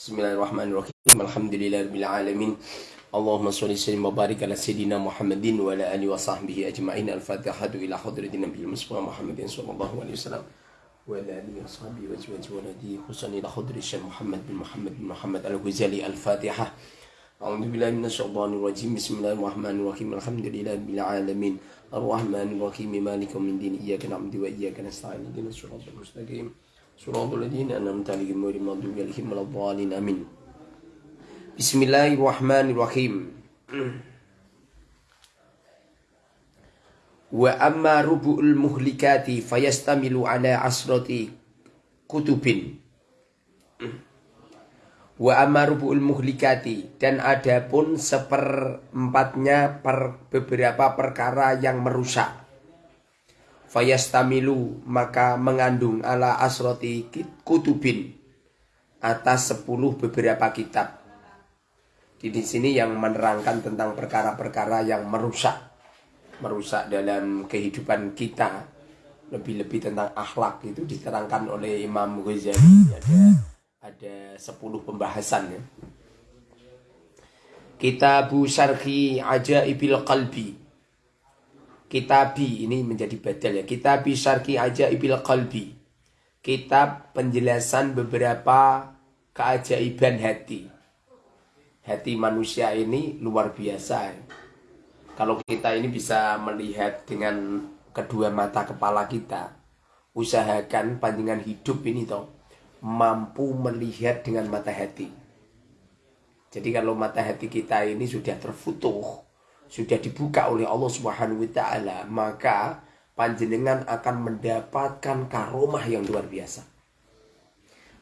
بسم الله الرحمن الرحيم الحمد لله رب العالمين اللهم صل وسلم وبارك على سيدنا محمد وعلى اله وصحبه اجمعين الفاتحه إلى حضره النبي المصطفى محمد صلى الله عليه وسلم وعلى اله وصحبه وزوج ولدي حسن إلى حضره الشيخ محمد بن محمد بن محمد الغزالي الفاتحه أعوذ بالله من الشيطان الرجيم بسم الله الرحمن الرحيم الحمد لله رب العالمين الرحمن الرحيم مالك من دين إياك نعبد وإياك نستعين اهدنا الصراط المستقيم صراط الذين أنعمت عليهم غير المغضوب عليهم ولا الضالين آمين بسم الله الرحمن الرحيم وأما ربع المهلكات فيستمل على عشرة كتب Wa amarubul muhlikati dan adapun seperempatnya per beberapa perkara yang merusak fayastamilu maka mengandung ala asroti kutubin atas sepuluh beberapa kitab. Di sini yang menerangkan tentang perkara-perkara yang merusak merusak dalam kehidupan kita lebih-lebih tentang akhlak itu diterangkan oleh Imam Ghazali ada ada 10 pembahasan ya. Kitabu Syarhi Ajaibil Qalbi Kitabi ini menjadi badal ya. Kitabi syarki aja ibil qalbi. Kitab penjelasan beberapa keajaiban hati. Hati manusia ini luar biasa. Kalau kita ini bisa melihat dengan kedua mata kepala kita, usahakan panjangan hidup ini toh mampu melihat dengan mata hati. Jadi kalau mata hati kita ini sudah terfutuh, sudah dibuka oleh Allah Subhanahu wa taala, maka panjenengan akan mendapatkan karomah yang luar biasa.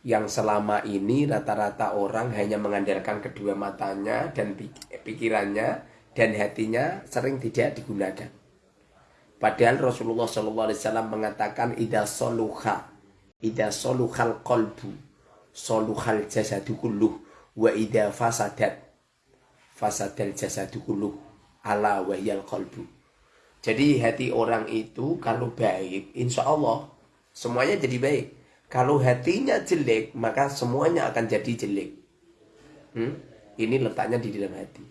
Yang selama ini rata-rata orang hanya mengandalkan kedua matanya dan pikirannya dan hatinya sering tidak digunakan. Padahal Rasulullah SAW mengatakan ida soluha, ida soluhal kolbu, soluhal jasadu kulluh, wa ida fasadat, fasadal jasadu kulluh ala wahyal qalbu. Jadi hati orang itu kalau baik, insya Allah semuanya jadi baik. Kalau hatinya jelek, maka semuanya akan jadi jelek. Hmm? Ini letaknya di dalam hati.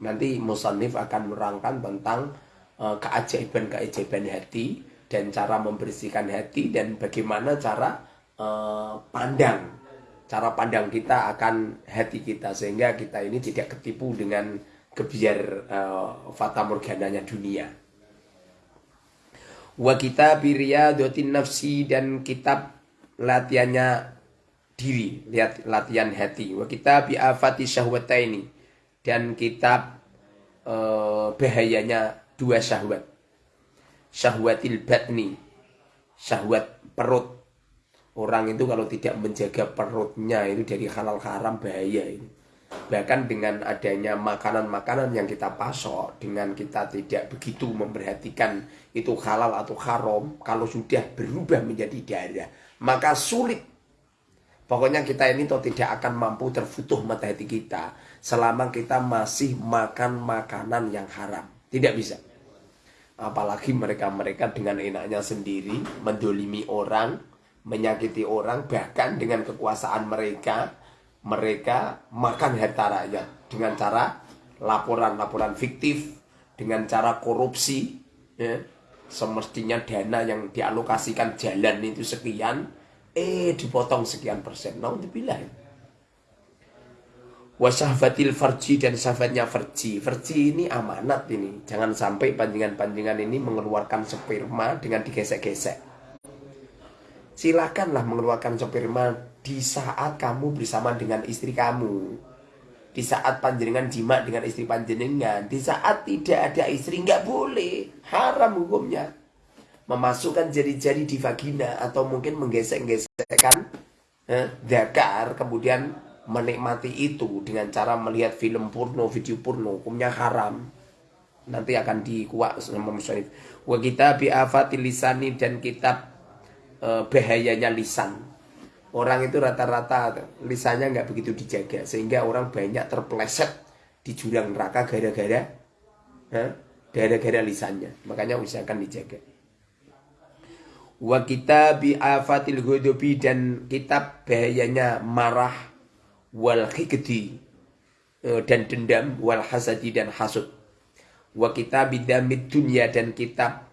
Nanti Musannif akan merangkan tentang uh, keajaiban-keajaiban hati dan cara membersihkan hati dan bagaimana cara uh, pandang cara pandang kita akan hati kita sehingga kita ini tidak ketipu dengan kebiar uh, fata morgananya dunia. Wa kita dotin nafsi dan kitab latihannya diri, lihat latihan hati. Wa kita bi'afati syahwataini dan kitab uh, bahayanya dua syahwat. Syahwatil batni, syahwat perut. Orang itu kalau tidak menjaga perutnya itu dari halal haram bahaya ini Bahkan dengan adanya makanan-makanan yang kita pasok, dengan kita tidak begitu memperhatikan itu halal atau haram, kalau sudah berubah menjadi darah, maka sulit. Pokoknya kita ini toh tidak akan mampu terfutuh mata hati kita selama kita masih makan makanan yang haram. Tidak bisa. Apalagi mereka-mereka dengan enaknya sendiri mendolimi orang, menyakiti orang, bahkan dengan kekuasaan mereka mereka makan harta rakyat dengan cara laporan-laporan fiktif, dengan cara korupsi, ya. semestinya dana yang dialokasikan jalan itu sekian, eh dipotong sekian persen. Naudzubillah. Wasahfatil farji dan sahabatnya farji. Farji ini amanat ini. Jangan sampai panjangan-panjangan ini mengeluarkan sperma dengan digesek-gesek silakanlah mengeluarkan sperma di saat kamu bersama dengan istri kamu. Di saat panjenengan jima dengan istri panjenengan. Di saat tidak ada istri nggak boleh. Haram hukumnya. Memasukkan jari-jari di vagina atau mungkin menggesek-gesekkan eh, dakar kemudian menikmati itu dengan cara melihat film porno, video porno, hukumnya haram. Nanti akan dikuak sama musyrif. Wa kita bi'afatil lisani dan kitab Eh, bahayanya lisan. Orang itu rata-rata lisannya nggak begitu dijaga sehingga orang banyak terpleset di jurang neraka gara-gara gara-gara lisannya. Makanya usahakan dijaga. Wa kita bi afatil dan kitab bahayanya marah wal hikdi eh, dan dendam wal hasadi dan hasud wa kitab bidamid dunia dan kitab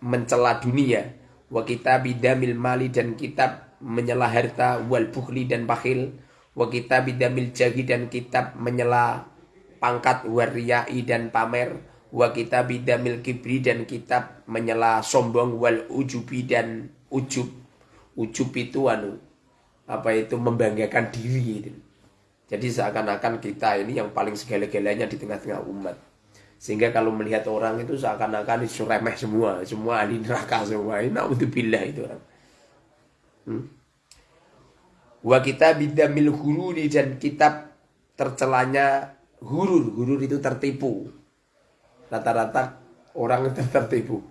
mencela dunia wa kitab bidamil mali dan kitab menyela harta wal bukhli dan bakhil wa kitab bidamil jagi dan kitab menyela pangkat wariyai dan pamer wa kitab bidamil kibri dan kitab menyela sombong wal ujubi dan ujub ujub itu anu apa itu membanggakan diri gitu. Jadi seakan-akan kita ini yang paling segala-galanya di tengah-tengah umat. Sehingga kalau melihat orang itu seakan-akan itu remeh semua, semua ahli neraka semua. Ini naudzubillah itu orang. Hmm? Wa kita bidamil hururi dan kitab tercelanya hurur. Hurur itu tertipu. Rata-rata orang tertipu.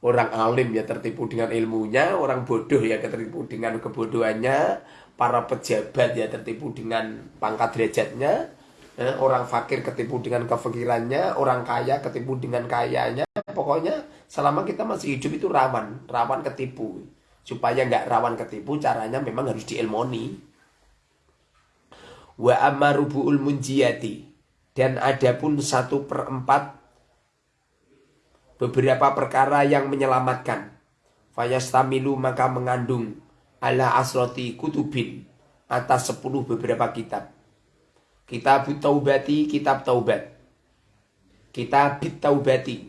Orang alim ya tertipu dengan ilmunya, orang bodoh ya tertipu dengan kebodohannya, para pejabat ya tertipu dengan pangkat derajatnya, eh, orang fakir ketipu dengan kefakirannya, orang kaya ketipu dengan kayanya. Pokoknya selama kita masih hidup itu rawan, rawan ketipu. Supaya nggak rawan ketipu, caranya memang harus diilmoni. Wa amarubu'ul munjiyati. Dan ada pun satu perempat beberapa perkara yang menyelamatkan. Fayastamilu maka mengandung ala asroti kutubin atas sepuluh beberapa kitab. Kitab Taubati, kitab Taubat. Kitab Taubati.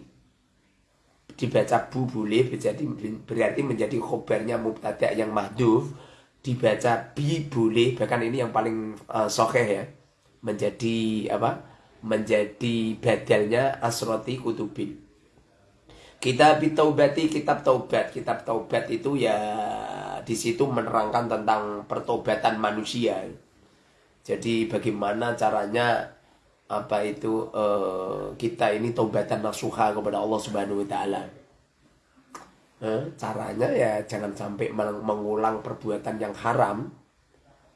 Dibaca bu boleh berarti, berarti menjadi khobarnya mubtada yang mahduf. Dibaca bi boleh, bahkan ini yang paling uh, sokeh ya. Menjadi apa? Menjadi badalnya asroti kutubin. Kitab Taubati, kitab Taubat. Kitab Taubat itu ya di situ menerangkan tentang pertobatan manusia. Jadi bagaimana caranya apa itu uh, kita ini taubatan nasuha kepada Allah Subhanahu wa taala. Eh, caranya ya jangan sampai mengulang perbuatan yang haram.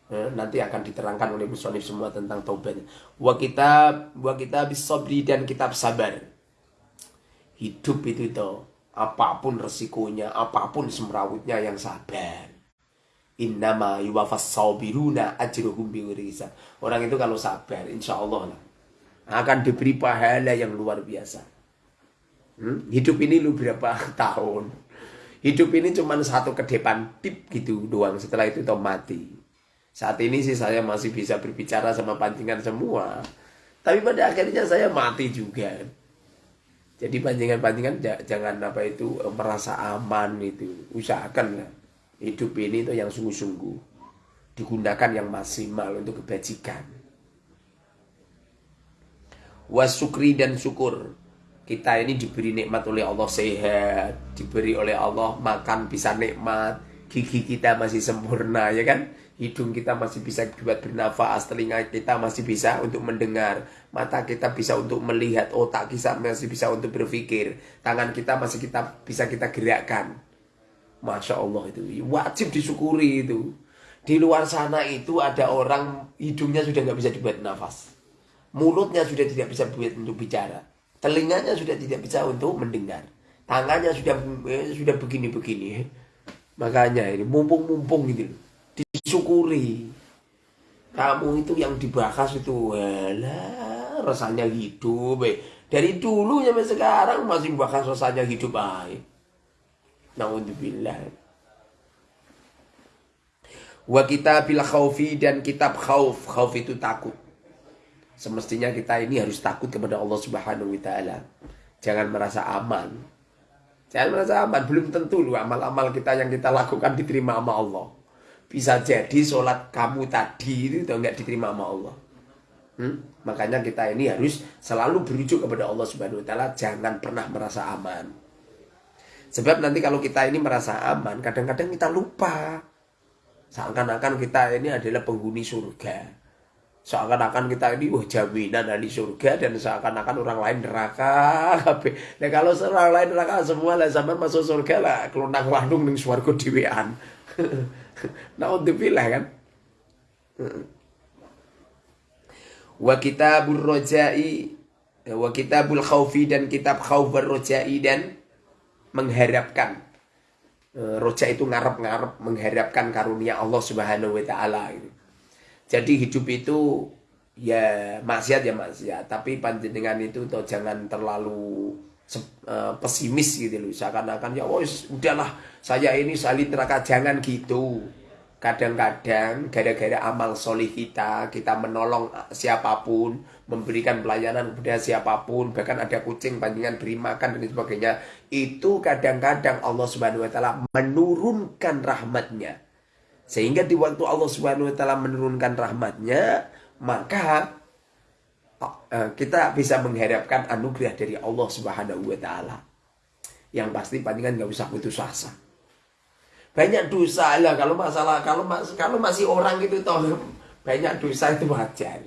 Eh, nanti akan diterangkan oleh musonif semua tentang taubatnya. Wa kitab wa kitab bisobri dan kitab sabar. Hidup itu tuh apa pun resikonya, apa pun semrawutnya yang sabar. Innama yuwafas sabiruna ajruhum. Orang itu kalau sabar, insya Allah lah, akan diberi pahala yang luar biasa. Hmm? Hidup ini lu berapa tahun? Hidup ini cuma satu ke depan tip gitu doang. Setelah itu toh mati. Saat ini sih saya masih bisa berbicara sama pancingan semua. Tapi pada akhirnya saya mati juga. Jadi pancingan-pancingan jangan apa itu eh, merasa aman itu. Usahakan lah hidup ini itu yang sungguh-sungguh digunakan yang maksimal untuk kebajikan. Wasukri dan syukur. Kita ini diberi nikmat oleh Allah sehat, diberi oleh Allah makan bisa nikmat, gigi kita masih sempurna ya kan? hidung kita masih bisa buat bernafas, telinga kita masih bisa untuk mendengar, mata kita bisa untuk melihat, otak kita masih bisa untuk berpikir, tangan kita masih kita bisa kita gerakkan. Masya Allah itu. Wajib disyukuri itu. Di luar sana itu ada orang hidungnya sudah nggak bisa dibuat nafas, mulutnya sudah tidak bisa buat untuk bicara, telinganya sudah tidak bisa untuk mendengar, tangannya sudah eh, sudah begini-begini. Makanya ini mumpung-mumpung gitu. Disyukuri. Kamu itu yang dibahas itu lah rasanya hidup eh. dari dulu sampai sekarang masih bahas rasanya hidup baik naudzubillah. Wa bil khaufi dan kitab khauf. Khauf itu takut. Semestinya kita ini harus takut kepada Allah Subhanahu wa taala. Jangan merasa aman. Jangan merasa aman. Belum tentu loh amal-amal kita yang kita lakukan diterima sama Allah. Bisa jadi sholat kamu tadi itu udah nggak diterima sama Allah. Hmm? Makanya kita ini harus selalu berujuk kepada Allah Subhanahu Wa Taala, jangan pernah merasa aman. Sebab nanti kalau kita ini merasa aman, kadang-kadang kita lupa. Seakan-akan kita ini adalah penghuni surga. Seakan-akan kita ini wah jaminan dari surga dan seakan-akan orang lain neraka. Nah kalau orang lain neraka semua lah zaman masuk surga lah kelunang landung ning swarga dhewean. Naudzubillah kan. Wa kitabul rojai wa kitabul khaufi dan kitab khauf rojai dan mengharapkan E, roja itu ngarep-ngarep mengharapkan karunia Allah Subhanahu wa taala gitu. Jadi hidup itu ya maksiat ya maksiat, tapi panjenengan itu toh jangan terlalu uh, pesimis gitu loh. Seakan-akan ya wis udahlah saya ini salin neraka jangan gitu. Kadang-kadang gara-gara amal solih kita, kita menolong siapa pun, memberikan pelayanan kepada siapa pun, bahkan ada kucing panjangan beri makan dan sebagainya. Itu kadang-kadang Allah Subhanahu wa taala menurunkan rahmatnya. Sehingga di waktu Allah Subhanahu wa taala menurunkan rahmatnya, maka eh, kita bisa mengharapkan anugerah dari Allah Subhanahu wa taala. Yang pasti panjangan nggak usah putus asa banyak dosa lah kalau masalah kalau mas kalau masih orang itu toh banyak dosa itu wajar.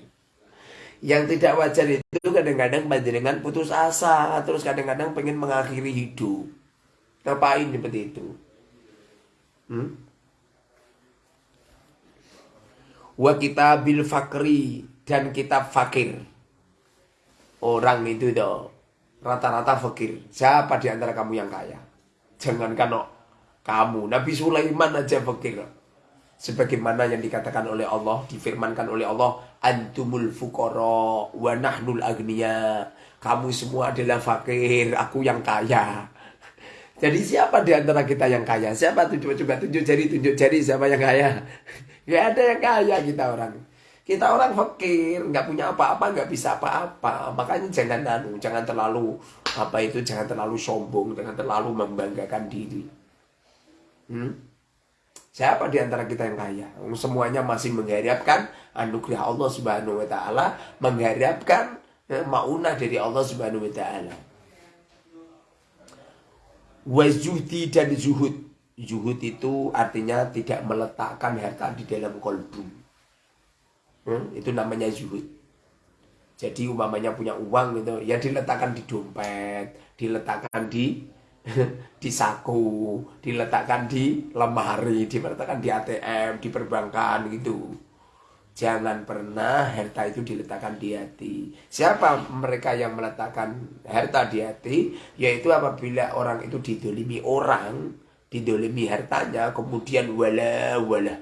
Yang tidak wajar itu kadang-kadang panjenengan putus asa terus kadang-kadang pengen mengakhiri hidup. Ngapain seperti itu? Hmm? wa kita bil fakri dan kitab fakir. Orang itu toh rata-rata fakir. Siapa di antara kamu yang kaya? Jangankan no kamu. Nabi Sulaiman aja fakir. Sebagaimana yang dikatakan oleh Allah, difirmankan oleh Allah, antumul fukoro wa nahnul agniya. Kamu semua adalah fakir, aku yang kaya. Jadi siapa di antara kita yang kaya? Siapa tunjuk coba tunjuk jari tunjuk jari siapa yang kaya? Gak ada yang kaya kita orang. Kita orang fakir, nggak punya apa-apa, nggak bisa apa-apa. Makanya jangan anu, jangan terlalu apa itu, jangan terlalu sombong, jangan terlalu membanggakan diri. Hmm? Siapa di antara kita yang kaya? Semuanya masih mengharapkan anugerah Allah Subhanahu wa taala, mengharapkan ya, maunah dari Allah Subhanahu wa taala. Wazuhdi dan zuhud. Zuhud itu artinya tidak meletakkan harta di dalam kolbu. Hmm? Itu namanya zuhud. Jadi umpamanya punya uang gitu, ya diletakkan di dompet, diletakkan di di saku, diletakkan di lemari, diletakkan di ATM, di perbankan gitu. Jangan pernah harta itu diletakkan di hati. Siapa mereka yang meletakkan harta di hati? Yaitu apabila orang itu didolimi orang, didolimi hartanya, kemudian wala wala.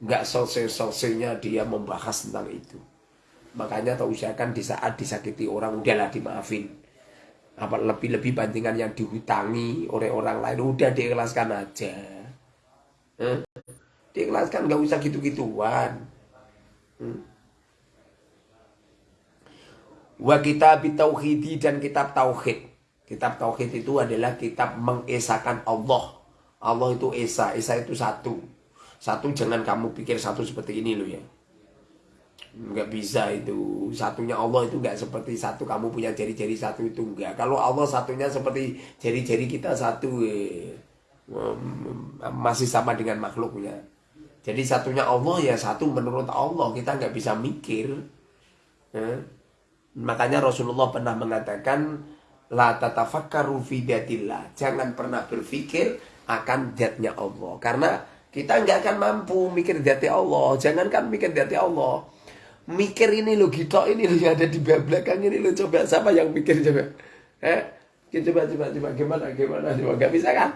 Nggak selesai-selesainya dia membahas tentang itu. Makanya tak usahakan di saat disakiti orang, udahlah dimaafin apa lebih-lebih bandingan yang dihutangi oleh orang lain. Udah diikhlaskan aja. Eh? diikhlaskan nggak usah gitu-gituan. Hmm? wa kitab tauhidi dan kitab tauhid. Kitab tauhid itu adalah kitab mengesahkan Allah. Allah itu esa. Esa itu satu. Satu jangan kamu pikir satu seperti ini loh ya nggak bisa itu. Satunya Allah itu nggak seperti satu kamu punya jari-jari satu itu enggak kalau Allah satunya seperti jari-jari kita satu eh, masih sama dengan makhluknya. Jadi satunya Allah ya satu menurut Allah. Kita nggak bisa mikir eh? makanya Rasulullah pernah mengatakan la tatafakkaru jangan pernah berpikir akan zatnya Allah. Karena kita nggak akan mampu mikir zati Allah. Jangankan mikir zati Allah mikir ini lo gitu ini lo yang ada di belakang ini lo coba siapa yang mikir coba? Eh? Coba coba coba. Gimana gimana? Coba. Nggak bisa kan?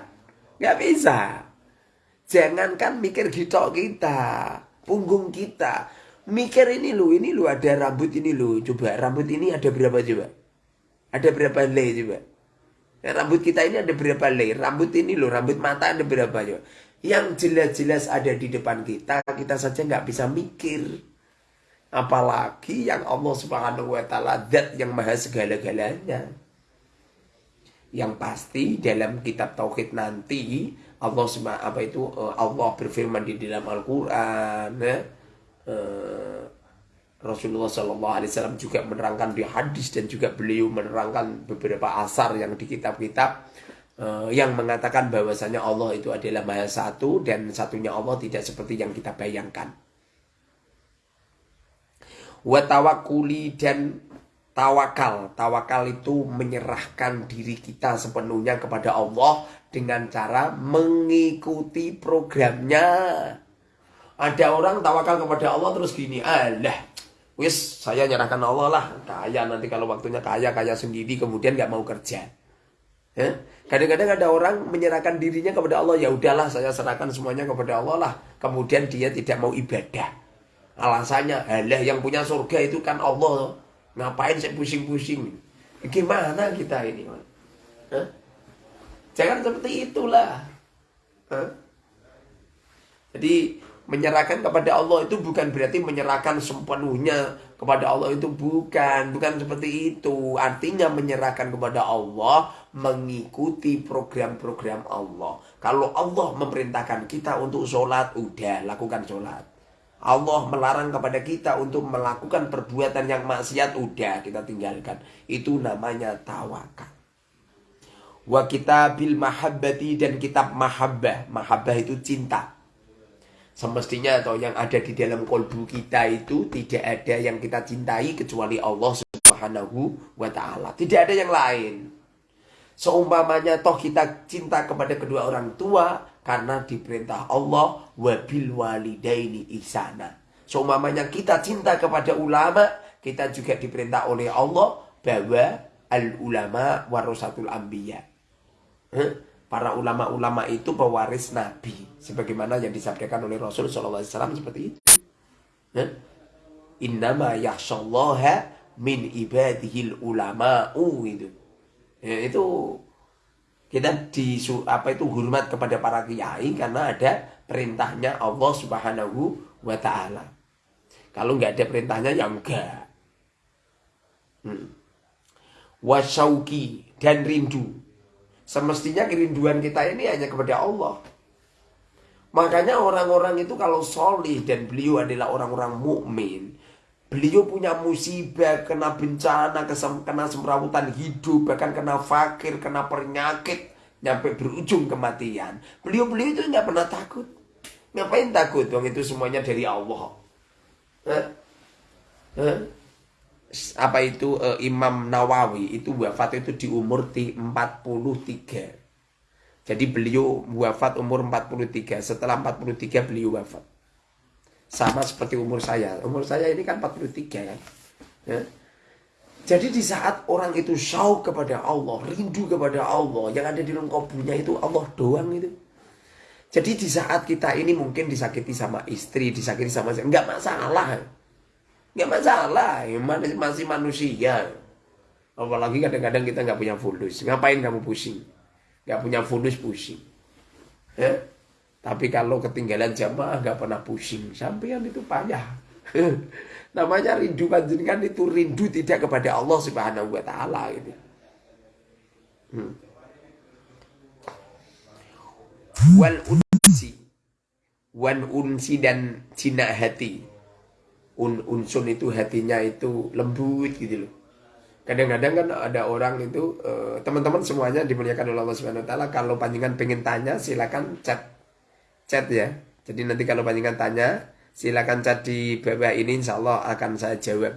Nggak bisa. Jangankan mikir gitu kita punggung kita. Mikir ini lo ini lo ada rambut ini lo coba rambut ini ada berapa coba? Ada berapa le coba? Ya, rambut kita ini ada berapa le rambut ini lo rambut mata ada berapa coba? Yang jelas-jelas ada di depan kita kita saja nggak bisa mikir Apalagi yang Allah Subhanahu wa taala zat yang maha segala-galanya. Yang pasti dalam kitab tauhid nanti Allah apa itu eh, Allah berfirman di dalam Al-Qur'an ya. Eh, Rasulullah Shallallahu Alaihi Wasallam juga menerangkan di hadis dan juga beliau menerangkan beberapa asar yang di kitab-kitab yang mengatakan bahwasanya Allah itu adalah maha satu dan satunya Allah tidak seperti yang kita bayangkan watawakuli dan tawakal. Tawakal itu menyerahkan diri kita sepenuhnya kepada Allah dengan cara mengikuti programnya. Ada orang tawakal kepada Allah terus gini, alah, wis saya nyerahkan Allah lah, kaya nanti kalau waktunya kaya kaya sendiri kemudian nggak mau kerja. Ya? Kadang-kadang ada orang menyerahkan dirinya kepada Allah, ya udahlah saya serahkan semuanya kepada Allah lah. Kemudian dia tidak mau ibadah. Alasannya, halah yang punya surga itu kan Allah. Ngapain saya pusing-pusing? Gimana kita ini? Hah? Jangan seperti itulah. Hah? Jadi menyerahkan kepada Allah itu bukan berarti menyerahkan sepenuhnya kepada Allah itu bukan, bukan seperti itu. Artinya menyerahkan kepada Allah mengikuti program-program Allah. Kalau Allah memerintahkan kita untuk sholat, udah lakukan sholat. Allah melarang kepada kita untuk melakukan perbuatan yang maksiat, udah kita tinggalkan. Itu namanya tawakal. Wa kitabil mahabbati dan kitab mahabbah. Mahabbah itu cinta semestinya atau yang ada di dalam kolbu kita itu tidak ada yang kita cintai kecuali Allah Subhanahu wa taala. Tidak ada yang lain. Seumpamanya toh kita cinta kepada kedua orang tua karena diperintah Allah wabil walidaini ihsana. Seumpamanya kita cinta kepada ulama, kita juga diperintah oleh Allah bahwa al ulama warasatul anbiya. Para ulama-ulama itu pewaris Nabi sebagaimana yang disabdakan oleh Rasul SAW seperti itu. Innama yakhshallaha min ibadihil ulama'u itu. Ya, itu kita di apa itu hormat kepada para kiai karena ada perintahnya Allah Subhanahu wa taala. Kalau nggak ada perintahnya ya enggak. Hmm. Wasauki dan rindu Semestinya kerinduan kita ini hanya kepada Allah. Makanya orang-orang itu kalau solih dan beliau adalah orang-orang mukmin, beliau punya musibah, kena bencana, kena semrawutan hidup, bahkan kena fakir, kena penyakit, nyampe berujung kematian. Beliau-beliau itu nggak pernah takut. Ngapain takut? Wong itu semuanya dari Allah. Hah? Hah? apa itu uh, Imam Nawawi itu wafat itu di umur 43. Jadi beliau wafat umur 43. Setelah 43 beliau wafat. Sama seperti umur saya. Umur saya ini kan 43 kan. Ya. Jadi di saat orang itu syauq kepada Allah, rindu kepada Allah, yang ada di lengkopunya itu Allah doang itu. Jadi di saat kita ini mungkin disakiti sama istri, disakiti sama enggak masalah. Nggak masalah, ya, masih manusia. Apalagi kadang-kadang kita nggak punya fulus. Ngapain kamu pusing? Nggak punya fulus pusing. Ya? Tapi kalau ketinggalan jamaah nggak pernah pusing. Sampean itu payah. Namanya rindu panjenengan itu rindu tidak kepada Allah Subhanahu wa taala gitu. Hmm. Wal unsi. Wan unsi dan cina hati un unsun itu hatinya itu lembut gitu loh. Kadang-kadang kan ada orang itu eh, teman-teman semuanya dimuliakan oleh Allah Subhanahu wa taala kalau panjangan pengen tanya silakan chat. Chat ya. Jadi nanti kalau panjangan tanya silakan chat di bawah ini insya Allah akan saya jawab.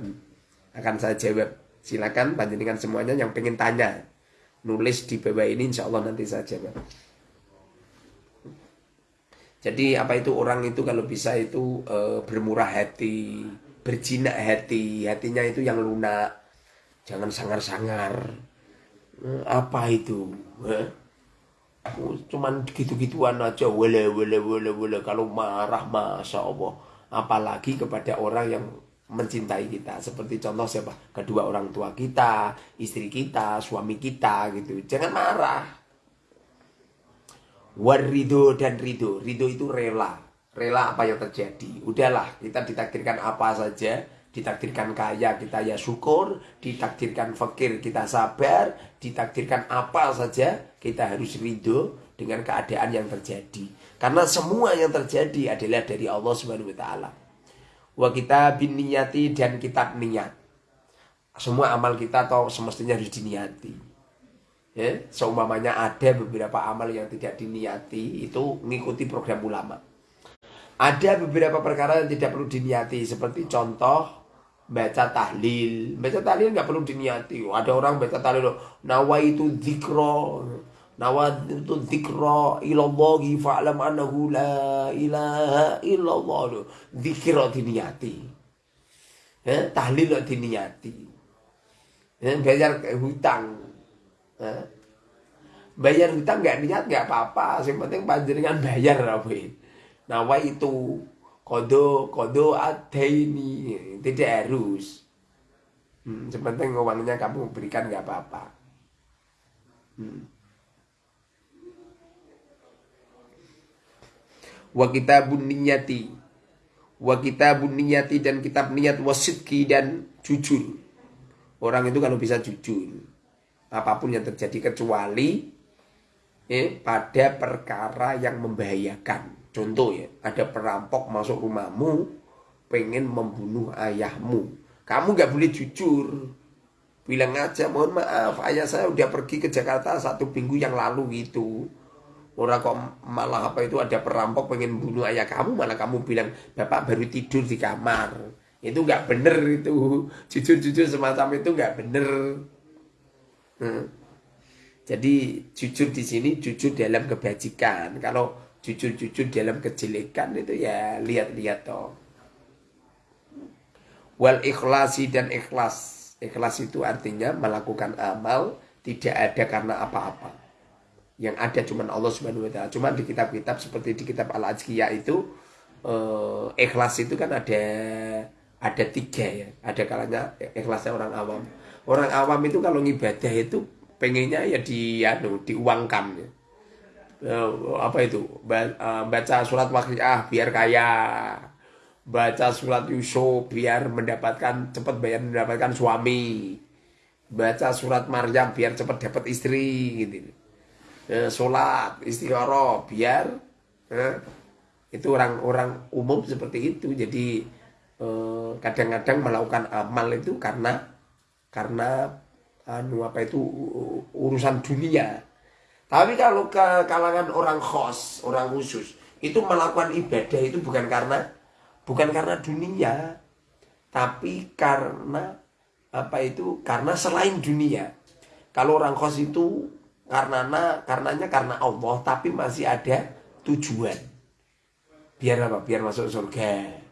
Akan saya jawab. Silakan panjenengan semuanya yang pengen tanya. Nulis di bawah ini insya Allah nanti saya jawab. Jadi apa itu orang itu kalau bisa itu e, bermurah hati, berjinak hati, hatinya itu yang lunak, jangan sangar-sangar. E, apa itu? Eh? Cuman gitu-gituan aja, wale wale wale wale. Kalau marah masya Allah, apalagi kepada orang yang mencintai kita seperti contoh siapa kedua orang tua kita istri kita suami kita gitu jangan marah Warido dan ridho. Ridho itu rela. Rela apa yang terjadi. Udahlah, kita ditakdirkan apa saja. Ditakdirkan kaya, kita ya syukur. Ditakdirkan fakir, kita sabar. Ditakdirkan apa saja, kita harus ridho dengan keadaan yang terjadi. Karena semua yang terjadi adalah dari Allah Subhanahu wa. Wa kita bin niyati dan kitab niat. Semua amal kita atau semestinya harus diniati ya seumpamanya ada beberapa amal yang tidak diniati itu mengikuti program ulama ada beberapa perkara yang tidak perlu diniati seperti contoh baca tahlil baca tahlil nggak perlu diniati ada orang baca tahlil nawa itu zikro nawa itu zikro ilallahi fa'lam anahu la ilaha illallah. Zikro diniati. Ya, tahlil diniati. Ya, bayar hutang. Bayar hutang nggak niat nggak apa-apa. Yang penting panjenengan bayar apa nawa itu kodo kodo ini tidak harus. Hmm, sepenting uangnya kamu berikan nggak apa-apa. Hmm. Wa kitabun niyati wa kitabun niyati dan kitab niat wasidki dan jujur orang itu kalau bisa jujur apa pun yang terjadi kecuali eh, pada perkara yang membahayakan. Contoh ya, ada perampok masuk rumahmu, pengen membunuh ayahmu. Kamu gak boleh jujur. Bilang aja, mohon maaf, ayah saya udah pergi ke Jakarta satu minggu yang lalu gitu. Orang kok malah apa itu ada perampok pengen bunuh ayah kamu, malah kamu bilang, bapak baru tidur di kamar. Itu gak bener itu. Jujur-jujur semacam itu gak bener. Hmm. Jadi jujur di sini jujur dalam kebajikan. Kalau jujur-jujur dalam kejelekan itu ya lihat-lihat toh. Wal ikhlasi dan ikhlas. Ikhlas itu artinya melakukan amal tidak ada karena apa-apa. Yang ada cuma Allah Subhanahu wa taala. Cuma di kitab-kitab seperti di kitab Al-Azkiyah itu eh, ikhlas itu kan ada ada tiga ya. Ada kalanya ikhlasnya orang awam. Orang awam itu kalau ngibadah itu pengennya ya di anu diuangkan ya. Uh, apa itu eh, baca surat waqiah biar kaya baca surat Yusuf biar mendapatkan cepat bayar mendapatkan suami baca surat Maryam biar cepat dapat istri gitu uh, sholat istiqoroh biar uh, itu orang-orang umum seperti itu jadi kadang-kadang uh, melakukan amal itu karena karena anu apa itu urusan dunia. Tapi kalau ke kalangan orang khos, orang khusus, itu melakukan ibadah itu bukan karena bukan karena dunia, tapi karena apa itu karena selain dunia. Kalau orang khos itu karena karenanya karena Allah, tapi masih ada tujuan. Biar apa? Biar masuk surga.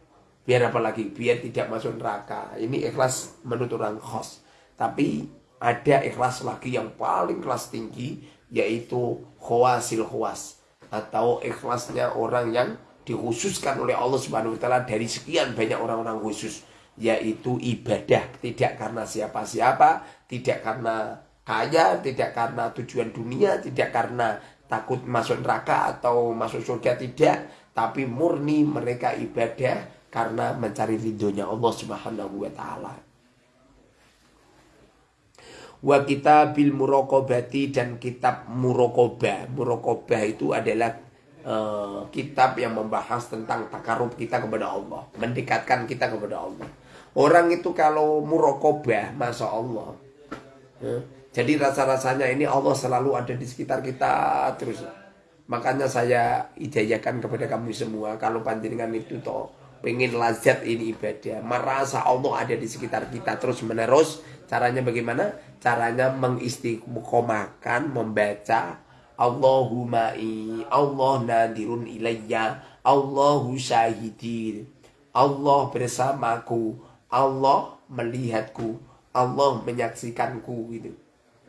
Biar apa lagi? Biar tidak masuk neraka. Ini ikhlas menurut orang khos. Tapi ada ikhlas lagi yang paling kelas tinggi yaitu khawasil khawas atau ikhlasnya orang yang dikhususkan oleh Allah Subhanahu wa taala dari sekian banyak orang-orang khusus yaitu ibadah tidak karena siapa-siapa, tidak karena kaya, tidak karena tujuan dunia, tidak karena takut masuk neraka atau masuk surga tidak, tapi murni mereka ibadah karena mencari ridhonya Allah Subhanahu wa taala wa bil murokobati dan kitab murokobah. Murokobah itu adalah uh, kitab yang membahas tentang takarub kita kepada Allah, mendekatkan kita kepada Allah. Orang itu kalau murokobah, masya Allah. Uh, jadi rasa-rasanya ini Allah selalu ada di sekitar kita terus. Makanya saya idayakan kepada kamu semua kalau panjenengan itu toh pengen lazat ini ibadah, merasa Allah ada di sekitar kita terus menerus Caranya bagaimana? Caranya mengistiqomahkan membaca Allahumma i Allah nadirun ilayya Allahu syahidi Allah bersamaku Allah melihatku Allah menyaksikanku gitu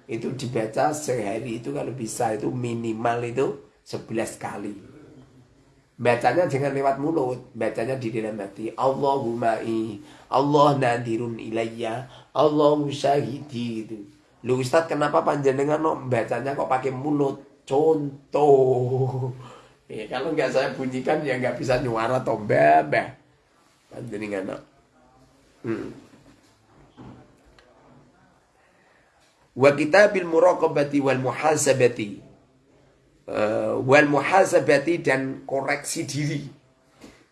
itu dibaca sehari itu kalau bisa itu minimal itu 11 kali bacanya jangan lewat mulut bacanya di dalam hati Allahumma i Allah nadirun ilayya Allah syahidi itu. Lu Ustaz kenapa panjenengan no, bacanya kok pakai mulut? Contoh. Ya, kalau nggak saya bunyikan ya nggak bisa nyuara tombah bah. Panjenengan no. Hmm. Wa kitabil muraqabati wal muhasabati. Uh, wal muhasabati dan koreksi diri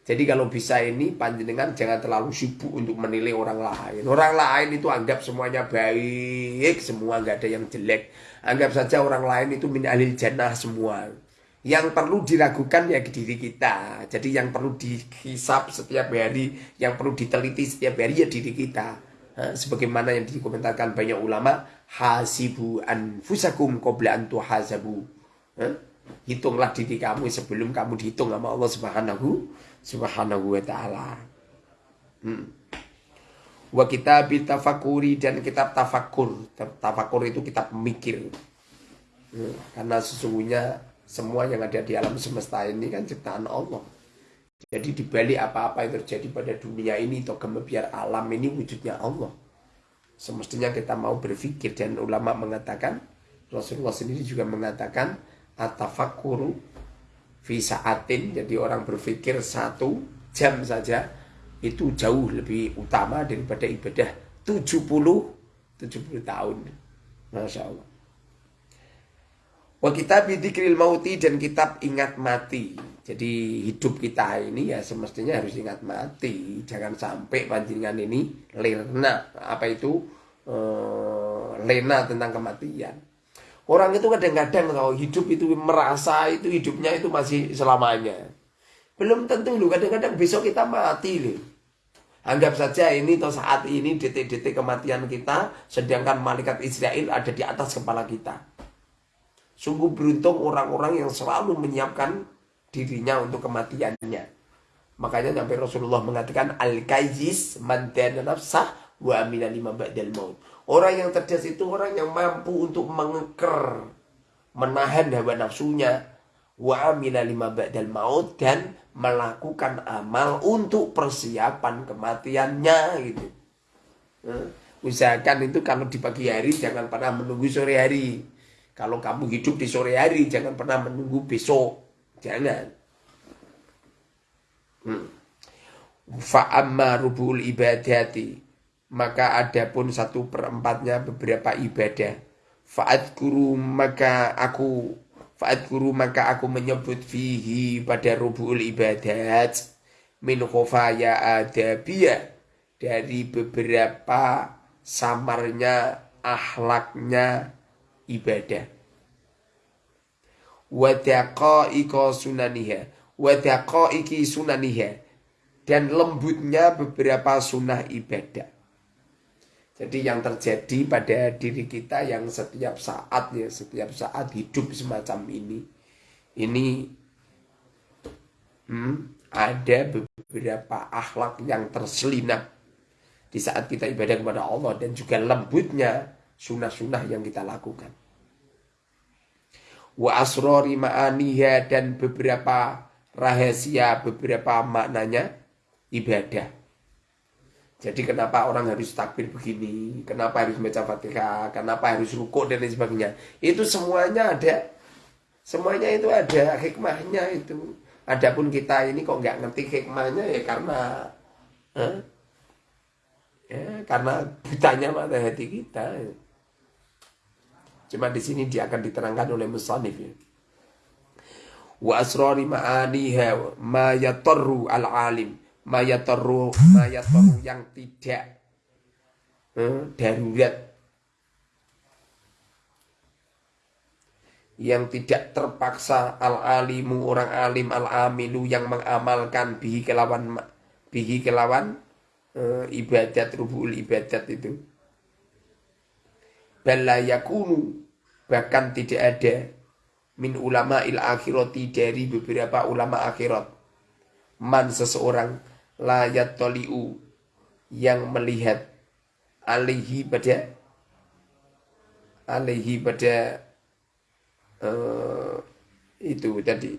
jadi kalau bisa ini panjenengan jangan terlalu sibuk untuk menilai orang lain. Orang lain itu anggap semuanya baik, semua nggak ada yang jelek. Anggap saja orang lain itu min alil jannah semua. Yang perlu diragukan ya diri kita. Jadi yang perlu dihisap setiap hari, yang perlu diteliti setiap hari ya diri kita. sebagaimana yang dikomentarkan banyak ulama, hasibu anfusakum qabla an tuhasabu. Hitunglah diri kamu sebelum kamu dihitung sama Allah Subhanahu subhanahu wa ta'ala. Hmm. Wa kitab tafakuri dan kitab tafakur. Tafakur itu kitab mikir. Hmm, karena sesungguhnya semua yang ada di alam semesta ini kan ciptaan Allah. Jadi dibalik apa-apa yang terjadi pada dunia ini atau biar alam ini wujudnya Allah. Semestinya kita mau berpikir dan ulama mengatakan Rasulullah sendiri juga mengatakan atafakuru fi saatin jadi orang berpikir satu jam saja itu jauh lebih utama daripada ibadah 70 70 tahun. Masya Allah. Wa kitab mauti dan kitab ingat mati. Jadi hidup kita ini ya semestinya harus ingat mati. Jangan sampai panjingan ini lena. Apa itu? E, lena tentang kematian. Orang itu kadang-kadang kalau hidup itu merasa itu hidupnya itu masih selamanya. Belum tentu loh, kadang-kadang besok kita mati loh. Anggap saja ini atau saat ini detik-detik kematian kita, sedangkan malaikat Israel ada di atas kepala kita. Sungguh beruntung orang-orang yang selalu menyiapkan dirinya untuk kematiannya. Makanya sampai Rasulullah mengatakan al-kayis man nafsah wa amila lima ba'dal maut. Orang yang cerdas itu orang yang mampu untuk mengeker, menahan hawa nafsunya, wa amila lima ba'dal maut dan melakukan amal untuk persiapan kematiannya gitu. Usahakan itu kalau di pagi hari jangan pernah menunggu sore hari. Kalau kamu hidup di sore hari jangan pernah menunggu besok. Jangan. Hmm. Fa'amma rubul ibadati maka ada pun satu perempatnya beberapa ibadah. Fa'at guru maka aku Fa'at guru maka aku menyebut fihi pada rubul ibadat min khofaya adabiyah dari beberapa samarnya ahlaknya ibadah. Wadaqa'iqa sunaniha. Wadaqa'iqi sunaniha. Dan lembutnya beberapa sunnah ibadah. Jadi yang terjadi pada diri kita yang setiap saat ya setiap saat hidup semacam ini, ini hmm, ada beberapa akhlak yang terselinap di saat kita ibadah kepada Allah dan juga lembutnya sunnah-sunnah yang kita lakukan. Wa asrori ma'aniha dan beberapa rahasia, beberapa maknanya ibadah. Jadi kenapa orang harus takbir begini, kenapa harus baca fatihah, kenapa harus rukuk dan lain sebagainya. Itu semuanya ada. Semuanya itu ada hikmahnya itu. Adapun kita ini kok nggak ngerti hikmahnya ya karena eh, ya, karena butanya mata hati kita. Cuma di sini dia akan diterangkan oleh musannif ya. Wa asrari ma'aniha ma yatarru al-alim mayatoru mayatoru yang tidak hmm, darurat yang tidak terpaksa al alimu orang alim al amilu yang mengamalkan bihi kelawan bihi kelawan uh, ibadat rubul ibadat itu balayakunu bahkan tidak ada min ulama il akhirati dari beberapa ulama akhirat. Man seseorang layat toliu yang melihat alihi pada alihi pada uh, itu tadi.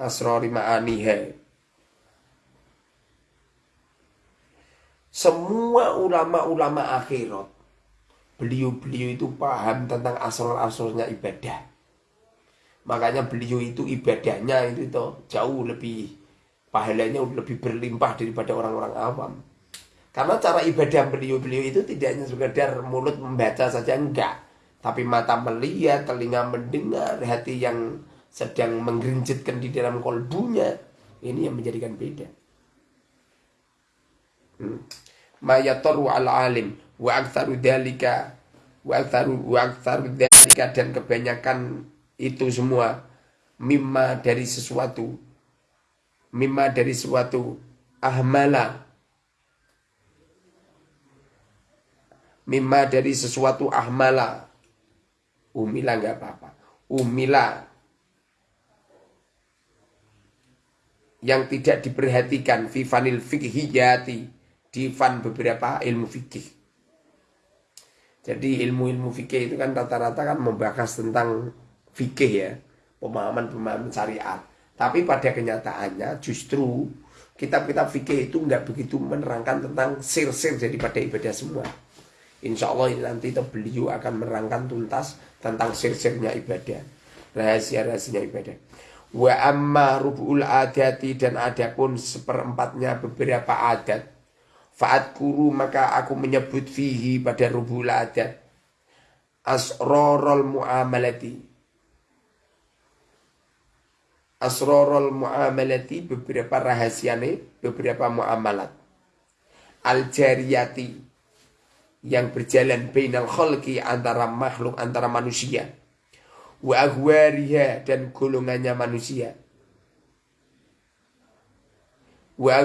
Asrori ma'aniha. Semua ulama-ulama akhirat beliau-beliau itu paham tentang asal-asalnya ibadah makanya beliau itu ibadahnya itu toh jauh lebih pahalanya lebih berlimpah daripada orang-orang awam. Karena cara ibadah beliau-beliau itu tidak hanya sekedar mulut membaca saja enggak, tapi mata melihat, telinga mendengar, hati yang sedang menggerinjitkan di dalam kolbunya. Ini yang menjadikan beda. Hmm. Mayatoru al alim wa aktsaru dalika wa aktsaru dan kebanyakan itu semua mimma dari sesuatu mimma dari suatu ahmala mimma dari sesuatu ahmala. Umila nggak apa-apa. Umila yang tidak diperhatikan fifanil fikhiyati di fan beberapa ilmu fikih Jadi ilmu-ilmu fikih itu kan rata-rata kan membahas tentang fikih ya, pemahaman-pemahaman syariat. Tapi pada kenyataannya justru kitab-kitab fikih itu nggak begitu menerangkan tentang sir-sir daripada ibadah semua. Insya Allah nanti beliau akan menerangkan tuntas tentang sir-sirnya ibadah, rahasia-rahasianya ibadah. Wa amma rubu'ul adati dan adapun seperempatnya beberapa adat Fa'at kuru maka aku menyebut fihi pada rubul adat. Asrorol mu'amalati. Asrorol mu'amalati beberapa rahasia nih, beberapa mu'amalat. Al-jariyati yang berjalan bainal khalqi antara makhluk antara manusia wa ahwariha dan golongannya manusia wa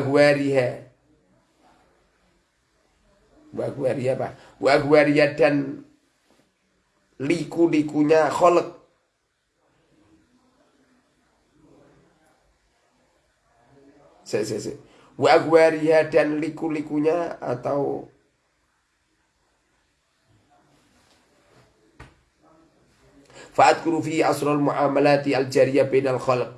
Wagwaria apa? Wagwaria dan liku-likunya kholek. Se, se. Wagwaria dan liku-likunya atau Fa'adkuru fi asrul muamalati al-jariyah bainal khalq.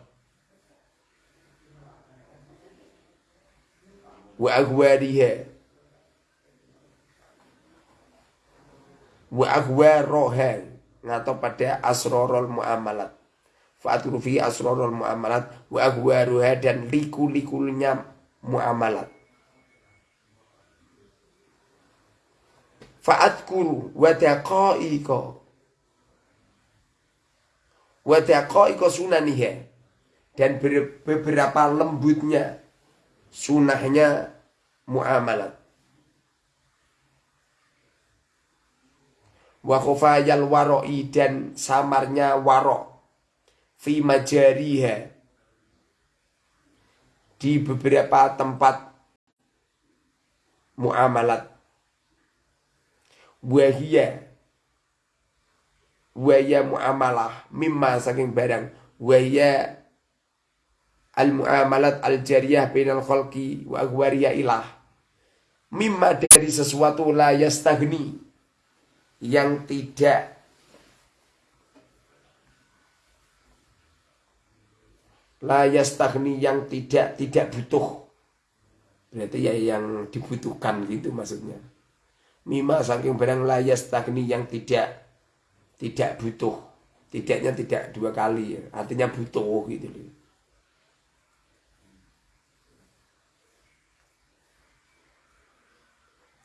Wa agwariha wa aghwaroha atau pada asrorul muamalat. Fa'aturu fi asrorul muamalat. Wa aghwaruha dan liku-likunya muamalat. Fa'atkuru wa daqa'iqa. Wa daqa'iqa sunaniha. Dan beberapa lembutnya sunahnya muamalat wa khufayal waroi dan samarnya warok. Fi majariha. Di beberapa tempat muamalat. Wahia wahia muamalah mimma saking barang. Wahia al muamalat al jariyah bainal khalqi wa agwariya ilah. Mimma dari sesuatu la yastagni yang tidak layas tahni yang tidak tidak butuh. Berarti ya yang dibutuhkan gitu maksudnya. Mima saking barang layas tahni yang tidak tidak butuh. Tidaknya tidak dua kali ya. artinya butuh gitu loh.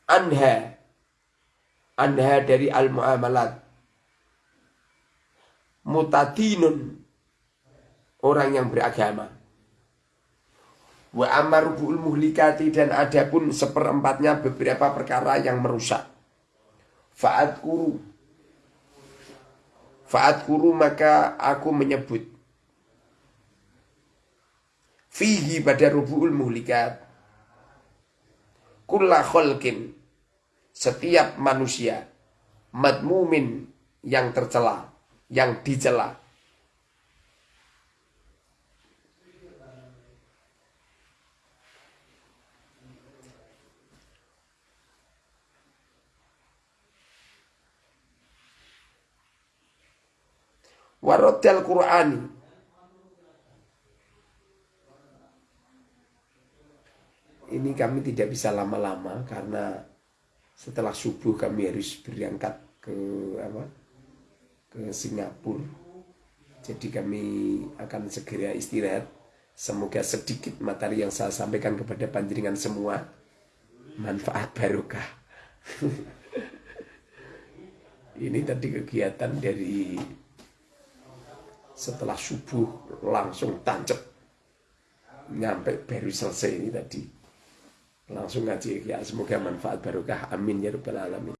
Anha anha dari al-muamalat. Mutadinun. Orang yang beragama. Wa amarubul muhlikati dan adapun seperempatnya beberapa perkara yang merusak. Faat kuru faat kuru maka aku menyebut. Fihi pada rubu'ul muhlikat. Kulla kholkin setiap manusia madmumin yang tercela, yang dicela. Warotel Qur'ani Ini kami tidak bisa lama-lama karena setelah subuh kami harus berangkat ke apa? Ke Singapura. Jadi kami akan segera istirahat. Semoga sedikit materi yang saya sampaikan kepada panjenengan semua manfaat barokah. Ini tadi kegiatan dari setelah subuh langsung tancap. Nyampe baru selesai ini tadi langsung ngaji ya semoga manfaat barokah. Amin ya rabbal alamin